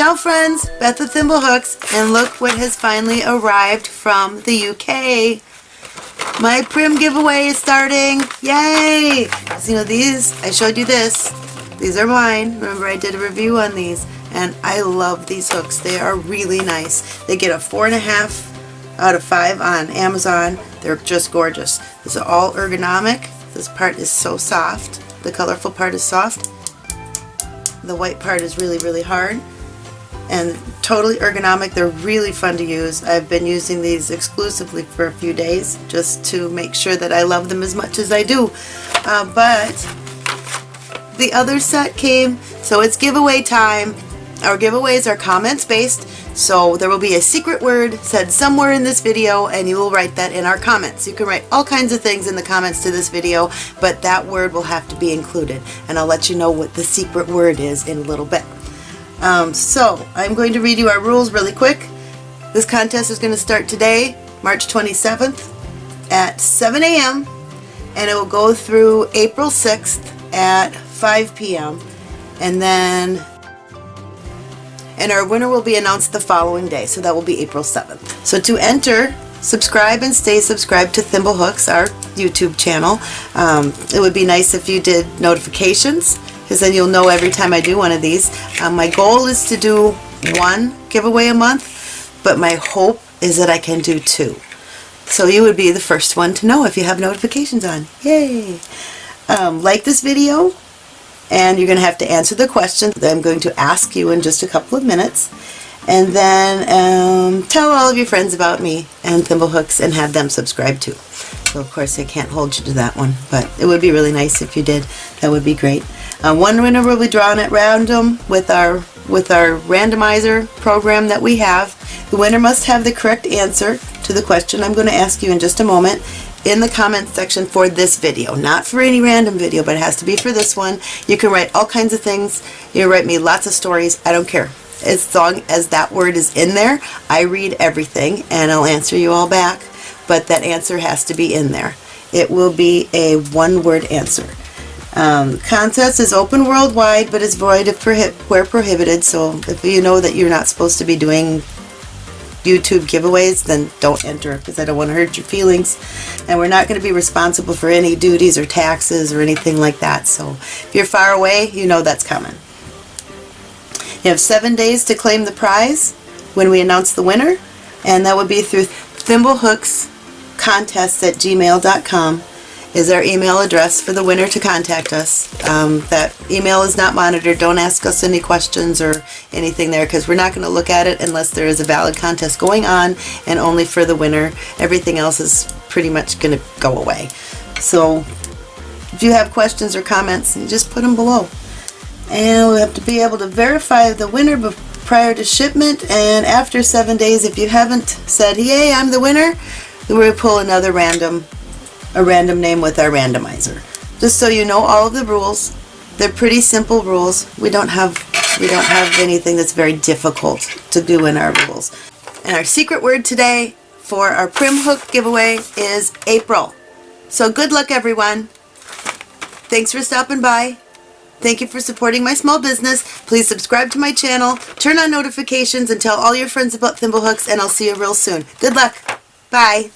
Ciao friends, Beth with Thimblehooks, and look what has finally arrived from the UK. My Prym giveaway is starting. Yay! So, you know, these, I showed you this. These are mine. Remember I did a review on these. And I love these hooks. They are really nice. They get a four and a half out of five on Amazon. They're just gorgeous. This is all ergonomic. This part is so soft. The colorful part is soft. The white part is really, really hard and totally ergonomic. They're really fun to use. I've been using these exclusively for a few days just to make sure that I love them as much as I do. Uh, but the other set came, so it's giveaway time. Our giveaways are comments based, so there will be a secret word said somewhere in this video and you will write that in our comments. You can write all kinds of things in the comments to this video, but that word will have to be included. And I'll let you know what the secret word is in a little bit. Um, so, I'm going to read you our rules really quick. This contest is going to start today, March 27th at 7 a.m. and it will go through April 6th at 5 p.m. and then and our winner will be announced the following day, so that will be April 7th. So to enter, subscribe and stay subscribed to Thimblehooks, our YouTube channel. Um, it would be nice if you did notifications, because then you'll know every time I do one of these. Um, my goal is to do one giveaway a month, but my hope is that I can do two. So you would be the first one to know if you have notifications on. Yay! Um, like this video, and you're going to have to answer the question that I'm going to ask you in just a couple of minutes and then um, tell all of your friends about me and Thimblehooks and have them subscribe too. So of course I can't hold you to that one, but it would be really nice if you did. That would be great. Uh, one winner will be drawn at random with our with our randomizer program that we have. The winner must have the correct answer to the question I'm going to ask you in just a moment in the comments section for this video. Not for any random video, but it has to be for this one. You can write all kinds of things. You write me lots of stories. I don't care. As long as that word is in there, I read everything and I'll answer you all back. But that answer has to be in there. It will be a one-word answer. Um, contest is open worldwide, but is void if prohi where prohibited. So if you know that you're not supposed to be doing YouTube giveaways, then don't enter because I don't want to hurt your feelings. And we're not going to be responsible for any duties or taxes or anything like that. So if you're far away, you know that's coming. You have seven days to claim the prize when we announce the winner. And that would be through thimblehookscontests at gmail.com is our email address for the winner to contact us. Um, that email is not monitored. Don't ask us any questions or anything there because we're not going to look at it unless there is a valid contest going on and only for the winner. Everything else is pretty much going to go away. So if you have questions or comments, just put them below. And we have to be able to verify the winner prior to shipment and after seven days if you haven't said, yay, I'm the winner, we'll pull another random a random name with our randomizer. Just so you know all of the rules. They're pretty simple rules. We don't have we don't have anything that's very difficult to do in our rules. And our secret word today for our Prym Hook giveaway is April. So good luck everyone. Thanks for stopping by. Thank you for supporting my small business. Please subscribe to my channel, turn on notifications, and tell all your friends about Thimblehooks, and I'll see you real soon. Good luck. Bye.